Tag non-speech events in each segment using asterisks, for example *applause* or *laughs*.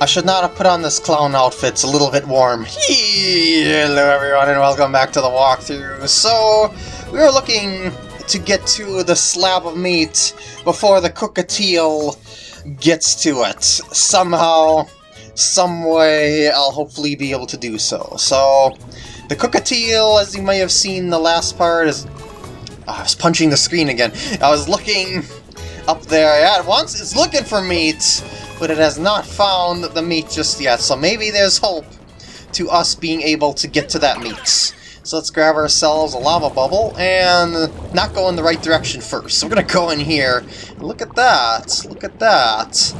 I should not have put on this clown outfit, it's a little bit warm. Hello everyone and welcome back to the walkthrough. So, we were looking to get to the slab of meat before the cookatiel gets to it. Somehow, some way, I'll hopefully be able to do so. So, the cookatiel, as you may have seen the last part, is... Oh, I was punching the screen again. I was looking up there at once. It's looking for meat but it has not found the meat just yet, so maybe there's hope to us being able to get to that meat. So let's grab ourselves a lava bubble and not go in the right direction first. So we're gonna go in here. Look at that. Look at that.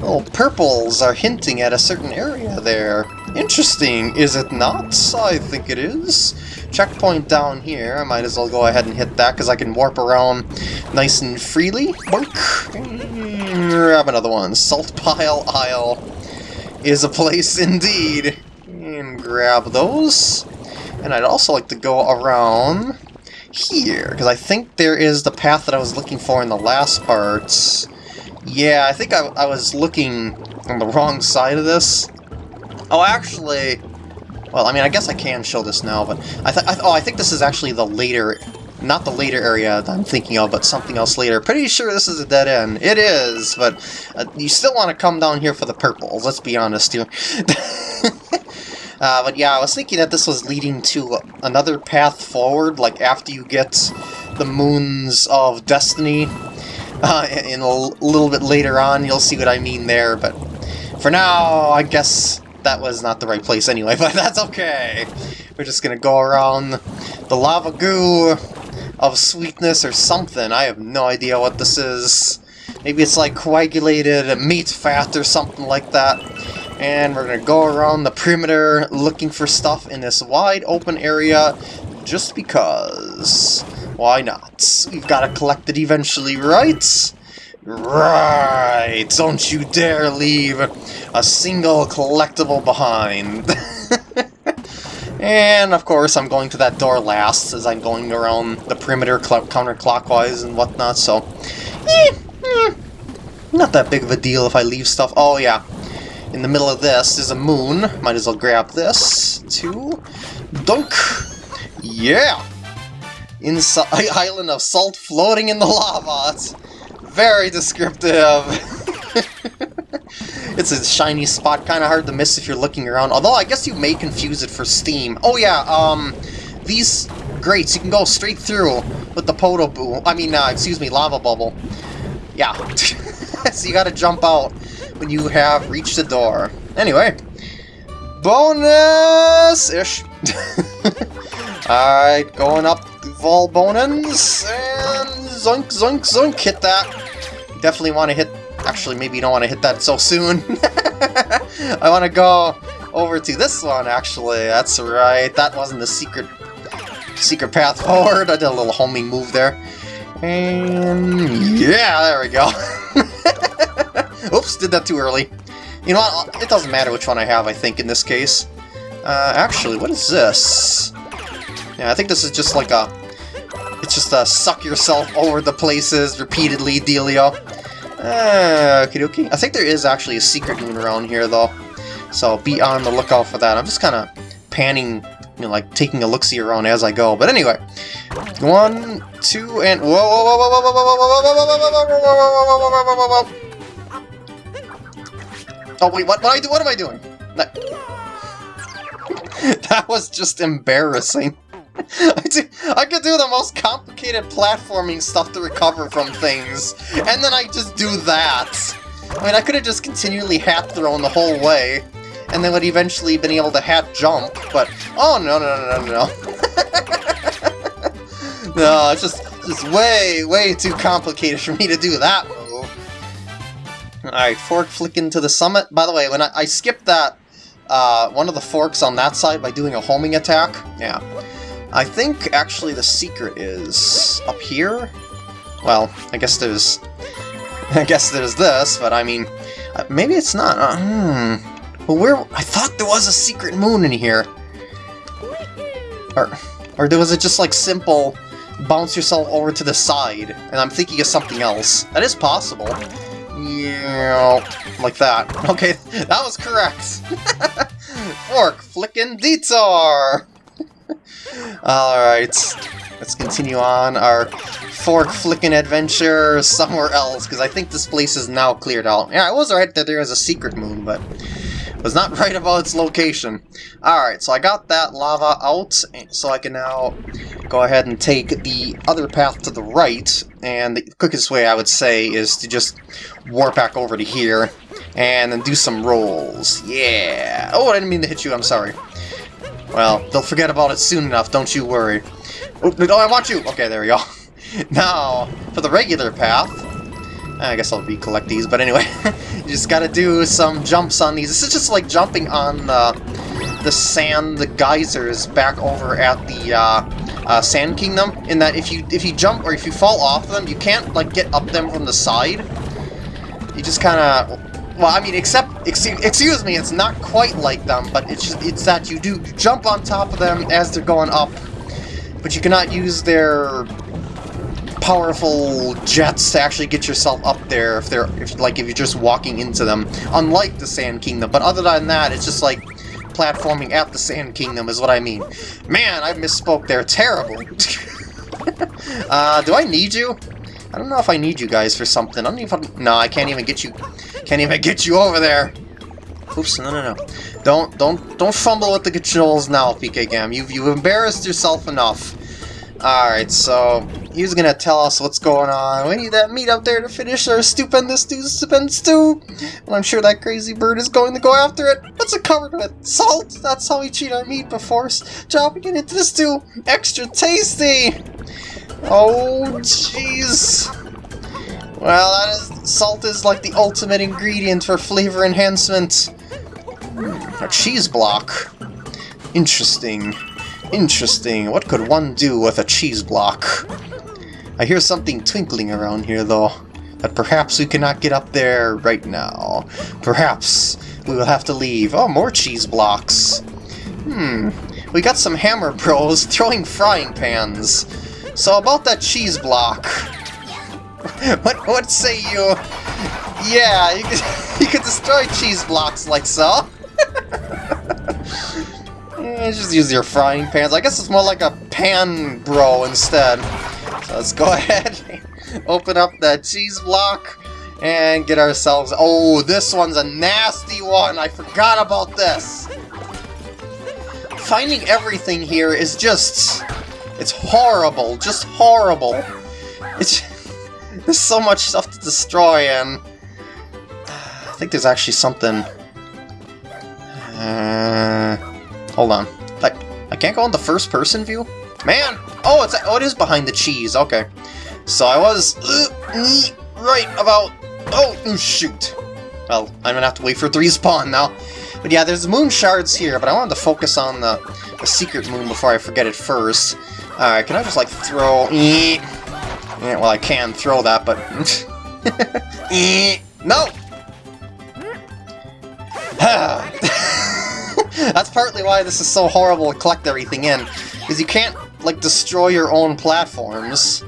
Little purples are hinting at a certain area there. Interesting, is it not? I think it is. Checkpoint down here. I might as well go ahead and hit that because I can warp around nice and freely. Mm, grab another one. Salt Pile Isle is a place indeed. And grab those. And I'd also like to go around here, because I think there is the path that I was looking for in the last parts. Yeah, I think I, I was looking on the wrong side of this. Oh, actually... Well, I mean, I guess I can show this now, but I, I oh, I think this is actually the later not the later area that I'm thinking of, but something else later. Pretty sure this is a dead end. It is, but uh, you still want to come down here for the purples, let's be honest here. *laughs* uh, but yeah, I was thinking that this was leading to another path forward, like after you get the Moons of Destiny. Uh, in a little bit later on, you'll see what I mean there, but for now, I guess that was not the right place anyway, *laughs* but that's okay. We're just gonna go around the lava goo, of sweetness or something. I have no idea what this is. Maybe it's like coagulated meat fat or something like that. And we're to go around the perimeter looking for stuff in this wide open area just because. Why not? We've got to collect it eventually, right? Right! Don't you dare leave a single collectible behind. *laughs* And of course I'm going to that door last as I'm going around the perimeter counterclockwise and whatnot, so... Eh, eh, not that big of a deal if I leave stuff. Oh yeah, in the middle of this is a moon. Might as well grab this. Two. Dunk! Yeah! *laughs* Island of salt floating in the lava. It's very descriptive. *laughs* It's a shiny spot, kind of hard to miss if you're looking around. Although, I guess you may confuse it for Steam. Oh yeah, um, these grates, you can go straight through with the Podoboo. I mean, uh, excuse me, Lava Bubble. Yeah. *laughs* so you gotta jump out when you have reached the door. Anyway, bonus-ish. *laughs* Alright, going up Volbonans, and zoink, zoink, zoink, hit that. Definitely want to hit Actually, maybe you don't want to hit that so soon. *laughs* I want to go over to this one, actually. That's right. That wasn't the secret secret path forward. I did a little homing move there. And yeah, there we go. *laughs* Oops, did that too early. You know what? It doesn't matter which one I have, I think, in this case. Uh, actually, what is this? Yeah, I think this is just like a... It's just a suck yourself over the places repeatedly dealio. Uh, okie dokie. I think there is actually a secret moon around here, though. So be on the lookout for that. I'm just kind of panning, you know, like taking a look-see around as I go. But anyway, one, two, and whoa, whoa, whoa, whoa, whoa, whoa, whoa, whoa, whoa, whoa, whoa, whoa, Oh wait, what? What I do? What am I doing? That was just embarrassing. *laughs* I, do, I could do the most complicated platforming stuff to recover from things, and then I just do that. I mean, I could have just continually hat thrown the whole way, and then would eventually been able to hat jump, but oh no no no no no. *laughs* no, it's just just way, way too complicated for me to do that move. Alright, fork flicking to the summit. By the way, when I, I skipped that, uh, one of the forks on that side by doing a homing attack, yeah, I think, actually, the secret is up here? Well, I guess there's... *laughs* I guess there's this, but I mean... Uh, maybe it's not. Uh, hmm. Well, where... I thought there was a secret moon in here. Or, or there was it just, like, simple bounce yourself over to the side, and I'm thinking of something else. That is possible. Yeah, like that. *laughs* Okay, that was correct. *laughs* Fork, flickin' detour! Alright, let's continue on our fork flicking adventure somewhere else, because I think this place is now cleared out. Yeah, I was right that there is a secret moon, but was not right about its location. Alright, so I got that lava out, so I can now go ahead and take the other path to the right, and the quickest way I would say is to just warp back over to here, and then do some rolls. Yeah! Oh, I didn't mean to hit you, I'm sorry. Well, they'll forget about it soon enough, don't you worry. Oh, oh I want you! Okay, there we go. *laughs* now, for the regular path, I guess I'll recollect these, but anyway, *laughs* you just gotta do some jumps on these. This is just like jumping on the, the sand, the geysers back over at the uh, uh, Sand Kingdom, in that if you if you jump or if you fall off them, you can't like get up them from the side. You just kind of well, I mean, except, excuse, excuse me, it's not quite like them, but it's just, it's that you do jump on top of them as they're going up, but you cannot use their powerful jets to actually get yourself up there if they're, if like, if you're just walking into them, unlike the Sand Kingdom. But other than that, it's just like platforming at the Sand Kingdom is what I mean. Man, I misspoke there terribly. *laughs* uh, do I need you? I don't know if I need you guys for something. I don't even... No, I can't even get you... Can't even get you over there! Oops, no, no, no. Don't, don't, don't fumble with the controls now, PK Gam. You've, you've embarrassed yourself enough. Alright, so he's gonna tell us what's going on. We need that meat up there to finish our stupendous stew, stupendous stew. And I'm sure that crazy bird is going to go after it. What's it covered with? Salt? That's how we cheat our meat before dropping it into the stew. Extra tasty! Oh, jeez. Well, that is, salt is like the ultimate ingredient for flavor enhancement. A cheese block. Interesting. Interesting. What could one do with a cheese block? I hear something twinkling around here, though. But perhaps we cannot get up there right now. Perhaps we will have to leave. Oh, more cheese blocks. Hmm. We got some hammer bros throwing frying pans. So about that cheese block. *laughs* what what say you? Yeah, you could *laughs* you could destroy cheese blocks like so. yeah, *laughs* just use your frying pans. I guess it's more like a pan bro instead. So let's go ahead, open up that cheese block, and get ourselves. Oh, this one's a nasty one. I forgot about this. Finding everything here is just it's horrible, just horrible. It's *laughs* there's so much stuff to destroy, and I think there's actually something. Uh, hold on, I I can't go in the first person view. Man, oh it's oh it is behind the cheese. Okay, so I was uh, right about. Oh shoot. Well, I'm gonna have to wait for it to respawn now. But yeah, there's moon shards here, but I wanted to focus on the, the secret moon before I forget it first. Alright, can I just like throw... Yeah, well, I can throw that, but... *laughs* no! *laughs* That's partly why this is so horrible to collect everything in, because you can't, like, destroy your own platforms,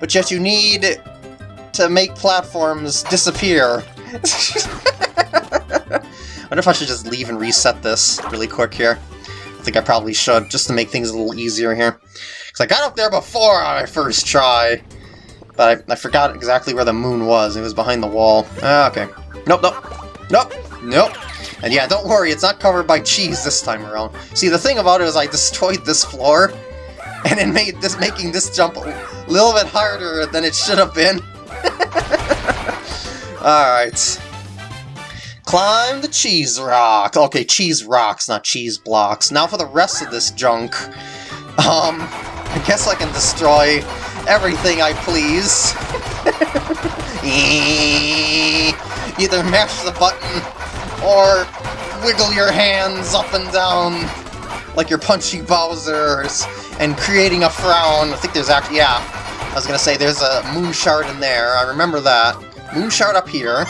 but yet you need to make platforms disappear. *laughs* I wonder if I should just leave and reset this really quick here. I think I probably should, just to make things a little easier here. Because I got up there before on my first try, but I, I forgot exactly where the moon was. It was behind the wall. Ah, okay. Nope, nope. Nope, nope. And yeah, don't worry, it's not covered by cheese this time around. See, the thing about it is I destroyed this floor, *laughs* and it made this making this jump a little bit harder than it should have been. *laughs* Alright. Climb the cheese rock. Okay, cheese rocks, not cheese blocks. Now for the rest of this junk. Um, I guess I can destroy everything I please. *laughs* Either mash the button or wiggle your hands up and down like you're punching Bowser's and creating a frown. I think there's actually, yeah, I was gonna say there's a moon shard in there. I remember that. Moon shard up here.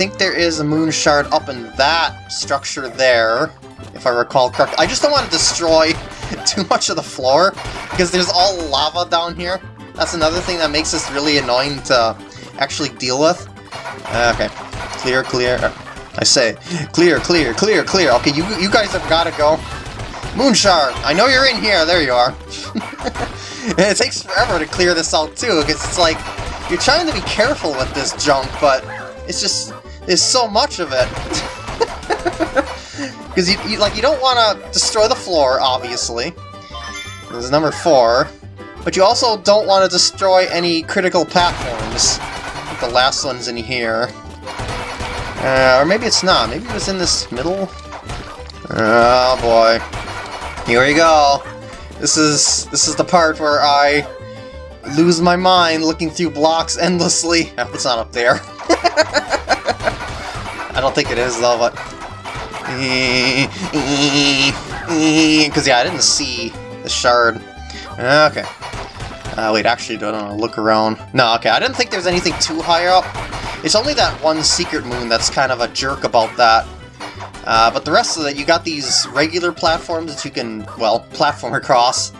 Think there is a moon shard up in that structure there, if I recall correctly. I just don't want to destroy *laughs* too much of the floor, because there's all lava down here. That's another thing that makes this really annoying to actually deal with. Uh, okay. Clear, clear. I say, clear, clear, clear, clear. Okay, you you guys have got to go. Moonshard, I know you're in here. There you are. *laughs* it takes forever to clear this out too, because it's like you're trying to be careful with this junk, but it's just there's so much of it. *laughs* Because you, you like you don't want to destroy the floor, obviously. This is number four. But you also don't want to destroy any critical platforms. the last one's in here. Uh, or maybe it's not. Maybe it was in this middle? Oh boy. Here we go. This is this is the part where I lose my mind looking through blocks endlessly. *laughs* It's not up there. *laughs* I don't think it is though, but... Because yeah, I didn't see the shard. Okay. Uh, wait, actually, I do I want to look around? No, okay, I didn't think there was anything too high up. It's only that one secret moon that's kind of a jerk about that. Uh, but the rest of it, you got these regular platforms that you can, well, platform *laughs* across.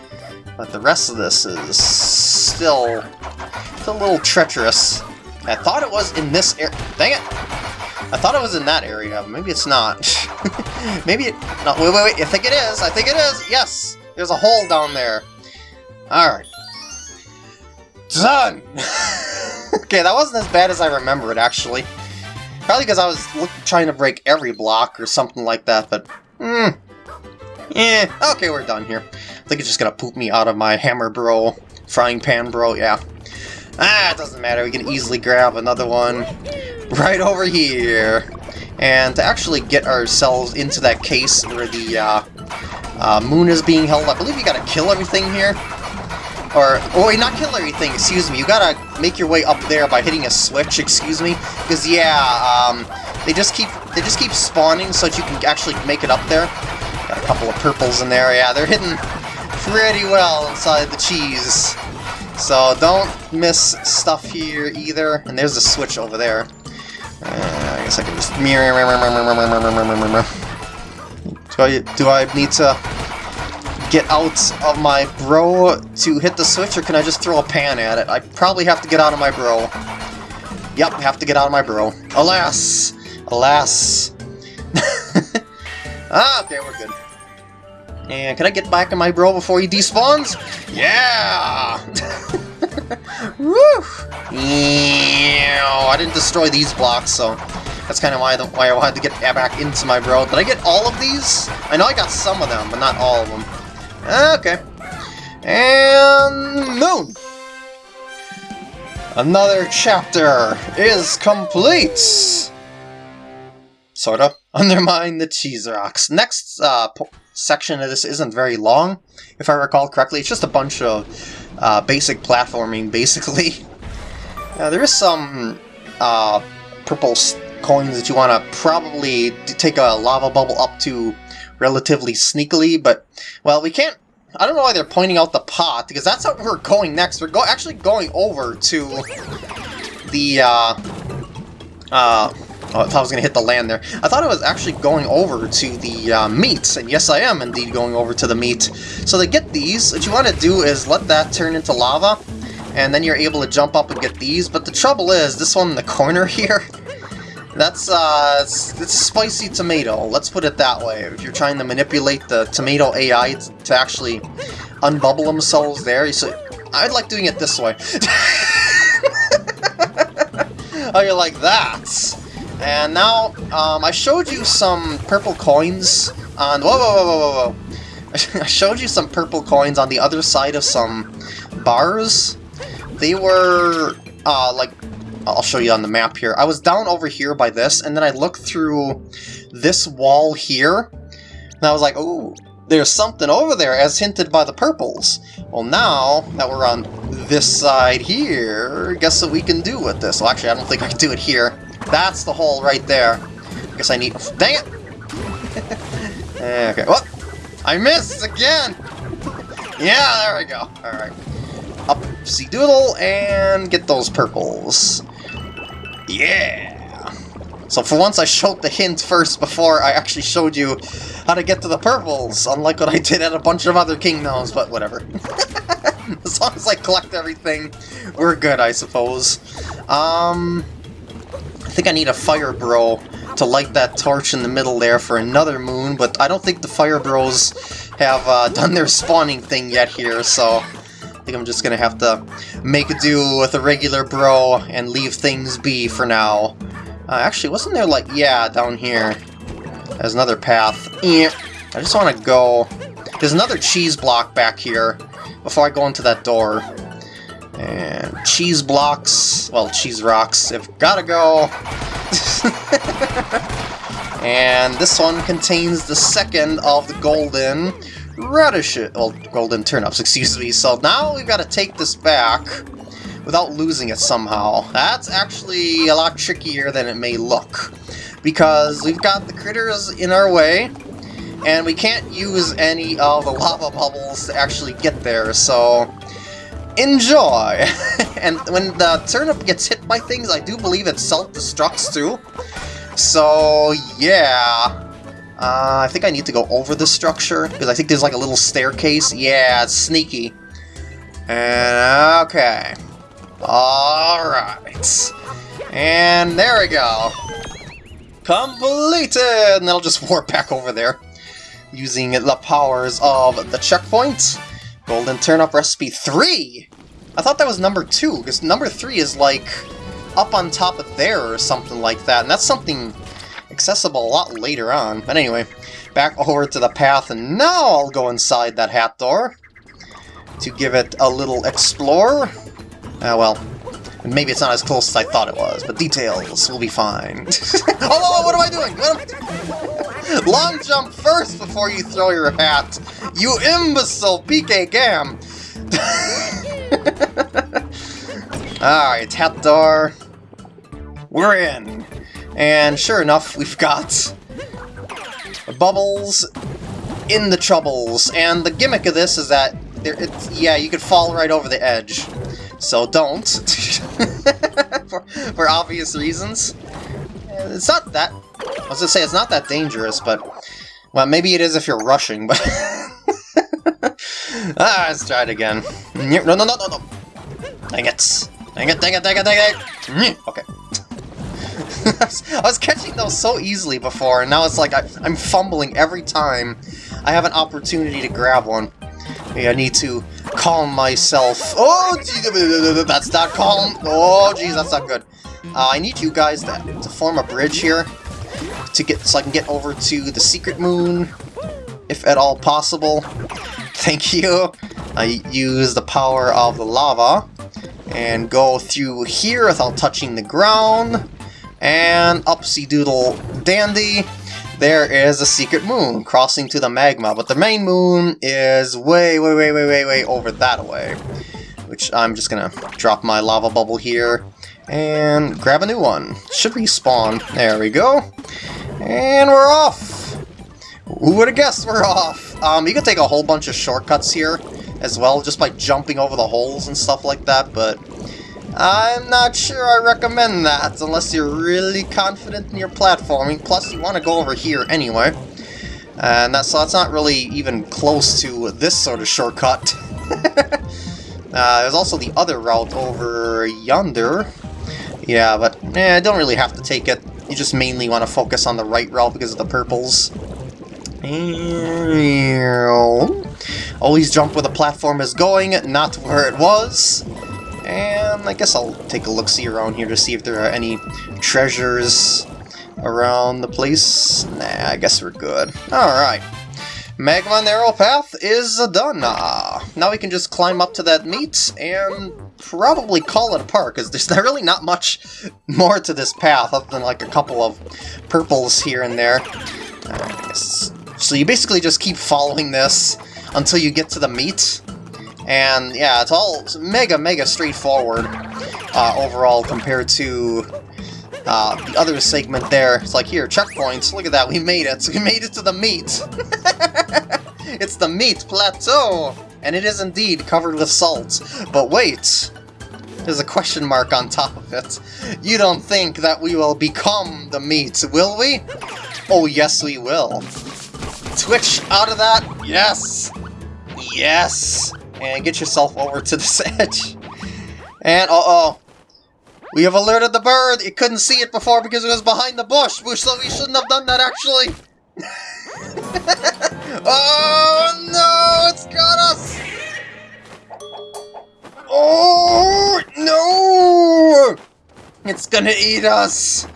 But the rest of this is still, still a little treacherous. I thought it was in this area. Dang it! I thought it was in that area, maybe it's not. *laughs* maybe it... No, wait, wait, wait. I think it is. I think it is. Yes! There's a hole down there. Alright. Done! *laughs* okay, that wasn't as bad as I remembered, actually. Probably because I was trying to break every block or something like that, but... Hmm. Yeah, okay, we're done here. I think it's just gonna poop me out of my hammer bro. Frying pan bro, yeah. Ah, it doesn't matter, we can easily grab another one right over here. And to actually get ourselves into that case where the uh, uh, moon is being held, I believe you gotta kill everything here. Or, oh wait, not kill everything, excuse me. You gotta make your way up there by hitting a switch, excuse me. Because, yeah, um, they just keep they just keep spawning so that you can actually make it up there. Got a couple of purples in there, yeah, they're hidden pretty well inside the cheese. So don't miss stuff here either. And there's a switch over there. Uh, I guess I can just... mirror. Do I, do I need to get out of my bro to hit the switch, or can I just throw a pan at it? I probably have to get out of my bro. Yep, have to get out of my bro. Alas! Alas! *laughs* ah, okay, we're good. And can I get back in my bro before he despawns? Yeah! *laughs* Woo! I didn't destroy these blocks, so that's kind of why, the, why I wanted to get back into my bro. Did I get all of these? I know I got some of them, but not all of them. Okay. And Moon! Another chapter is complete! Sorta. Undermine the cheese rocks. Next uh, section of this isn't very long, if I recall correctly. It's just a bunch of uh, basic platforming, basically. *laughs* Uh, there is some uh, purple coins that you want to probably take a lava bubble up to relatively sneakily, but, well, we can't... I don't know why they're pointing out the pot, because that's how we're going next. We're go actually going over to the, uh... Uh... Oh, I thought I was going to hit the land there. I thought I was actually going over to the uh, meat, and yes I am indeed going over to the meat. So to get these, what you want to do is let that turn into lava, and then you're able to jump up and get these, but the trouble is, this one in the corner *laughs* here, that's, uh, it's, it's spicy tomato, let's put it that way. If you're trying to manipulate the tomato AI to actually unbubble themselves there, I'd like doing it this way. *laughs* oh, you're like that? And now, um, I showed you some purple coins on... Whoa, whoa, whoa, whoa, whoa! *laughs* I showed you some purple coins on the other side of some bars. They were, uh, like, I'll show you on the map here. I was down over here by this, and then I looked through this wall here, and I was like, oh, there's something over there, as hinted by the purples. Well, now that we're on this side here, guess what we can do with this? Well, actually, I don't think I can do it here. That's the hole right there. I guess I need... Dang it! *laughs* okay, what? I missed again! yeah, there we go. Alright. Upsy doodle, and get those purples. Yeah! So for once I showed the hint first before I actually showed you how to get to the purples, unlike what I did at a bunch of other kingdoms, but whatever. *laughs* as long as I collect everything, we're good, I suppose. Um, I think I need a Fire Bro to light that torch in the middle there for another moon, but I don't think the Fire Bros have uh, *laughs* done their spawning thing yet here, so I think I'm just gonna have to make a do with a regular bro and leave things be for now. Uh, actually, wasn't there like, yeah, down here. There's another path. I just want to go... There's another cheese block back here before I go into that door. And cheese blocks, well, cheese rocks, have gotta go. *laughs* and this one contains the second of the golden radishes, well, golden turnips, excuse me. So now we've got to take this back without losing it somehow. That's actually a lot trickier than it may look. Because we've got the critters in our way, and we can't use any of the lava bubbles to actually get there, so enjoy! *laughs* and when the turnip gets hit by things, I do believe it self-destructs too. So, yeah. Uh, I think I need to go over the structure, because I think there's like a little staircase. Yeah, it's sneaky. And, okay. Alright. And there we go. Completed! And then I'll just warp back over there. Using the powers of the checkpoint. Golden Turnip Recipe 3! I thought that was number 2, because number 3 is like up on top of there or something like that, and that's something accessible a lot later on. But anyway, back over to the path, and now I'll go inside that hat door to give it a little explore. Ah, uh, well, maybe it's not as close as I thought it was, but details will be fine. *laughs* oh, what am I doing? Long jump first before you throw your hat. You imbecile, PK Gam! *laughs* Alright, hat door. We're in. And sure enough, we've got bubbles in the troubles. And the gimmick of this is that, there, yeah, you could fall right over the edge. So don't. *laughs* for, for obvious reasons. It's not that... I was gonna say, it's not that dangerous, but... Well, maybe it is if you're rushing, but... ah, let's try it again. No, no, no, no, no! Dang it! Dang it, dang it, dang it, dang it! Okay. I was catching those so easily before, and now it's like I, am fumbling every time I have an opportunity to grab one. Maybe I need to calm myself. Oh, gee, that's not calm. Oh, jeez, that's not good. Uh, I need you guys to, to form a bridge here to get so I can get over to the secret moon, if at all possible. *laughs* Thank you. I use the power of the lava and go through here without touching the ground. And upsy doodle dandy, there is a secret moon crossing to the magma, but the main moon is way, way, way, way, way, way over that way. Which I'm just gonna drop my lava bubble here and grab a new one. Should respawn. There we go. And we're off! Who would have guessed we're off? Um, you can take a whole bunch of shortcuts here as well, just by jumping over the holes and stuff like that, but I'm not sure I recommend that, unless you're really confident in your platforming, plus you want to go over here anyway. And that's, so that's not really even close to this sort of shortcut. *laughs* uh, there's also the other route over yonder. Yeah, but eh, I don't really have to take it. You just mainly want to focus on the right route because of the purples. Always jump where the platform is going, not where it was. And I guess I'll take a look-see around here to see if there are any treasures around the place. Nah, I guess we're good. Alright. Magma Narrow Path is done. Now we can just climb up to that meat and probably call it a park, because there's *laughs* really not much more to this path other than like a couple of purples here and there. So you basically just keep following this until you get to the meat, and yeah, it's all mega, mega straightforward uh, overall compared to uh, the other segment there. It's like, here, checkpoints, look at that, we made it. *laughs* We made it to the meat. *laughs* it's the meat plateau! And it is indeed covered with salt. But wait! There's a question mark on top of it. You don't think that we will become the meat, will we? Oh, yes we will. Twitch out of that? Yes! Yes! and get yourself over to this *laughs* edge. And, uh-oh. We have alerted the bird. It couldn't see it before because it was behind the bush, so we shouldn't have done that actually. *laughs* *laughs* oh no, it's got us! Oh no! It's gonna eat us!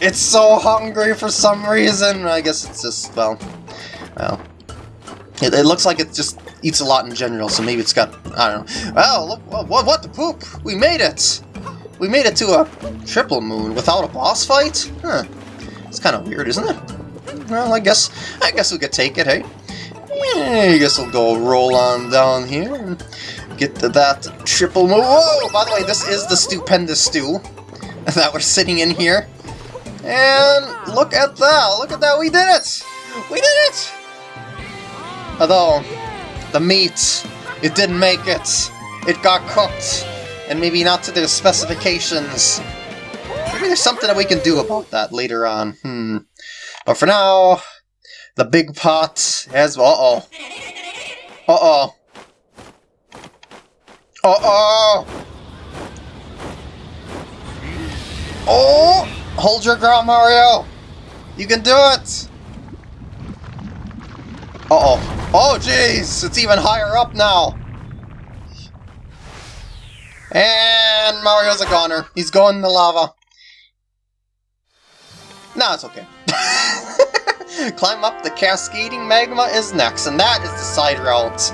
It's so hungry for some reason. I guess it's just, well, well. It, it looks like it just eats a lot in general, so maybe it's got, I don't know. Well, look, what, what the poop? We made it! We made it to a triple moon without a boss fight? Huh. It's kind of weird, isn't it? Well, I guess, I guess we could take it, hey? Yeah, I guess we'll go roll on down here and get to that triple moon. Whoa! By the way, this is the stupendous stew *laughs* that we're sitting in here. And look at that! Look at that! We did it! We did it! Although, the meat, it didn't make it. It got cooked, and maybe not to the specifications. Maybe there's something that we can do about that later on. Hmm. But for now, the big pot has... Uh-oh. Uh-oh. Uh-oh! Oh! Hold your ground, Mario! You can do it! Uh-oh. Oh, jeez! It's even higher up now! And Mario's a goner. He's going in the lava. No, it's okay. *laughs* Climb up the cascading magma is next, and that is the side route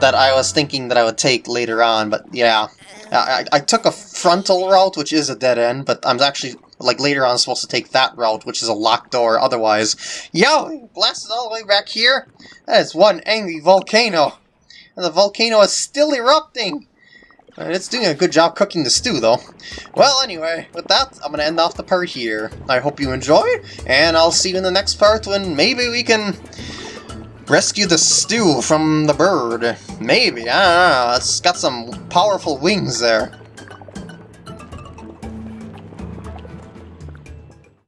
that I was thinking that I would take later on, but yeah. I, I, took a frontal route, which is a dead end, but I'm actually, like, later on supposed to take that route, which is a locked door otherwise. Yo! Blasted all the way back here? That is one angry volcano. And the volcano is still erupting! It's doing a good job cooking the stew, though. Well, anyway, with that, I'm going to end off the part here. I hope you enjoyed, and I'll see you in the next part when maybe we can rescue the stew from the bird. Maybe, I don't know, it's got some powerful wings there.